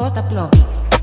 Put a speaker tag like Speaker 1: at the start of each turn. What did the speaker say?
Speaker 1: J. Plovic.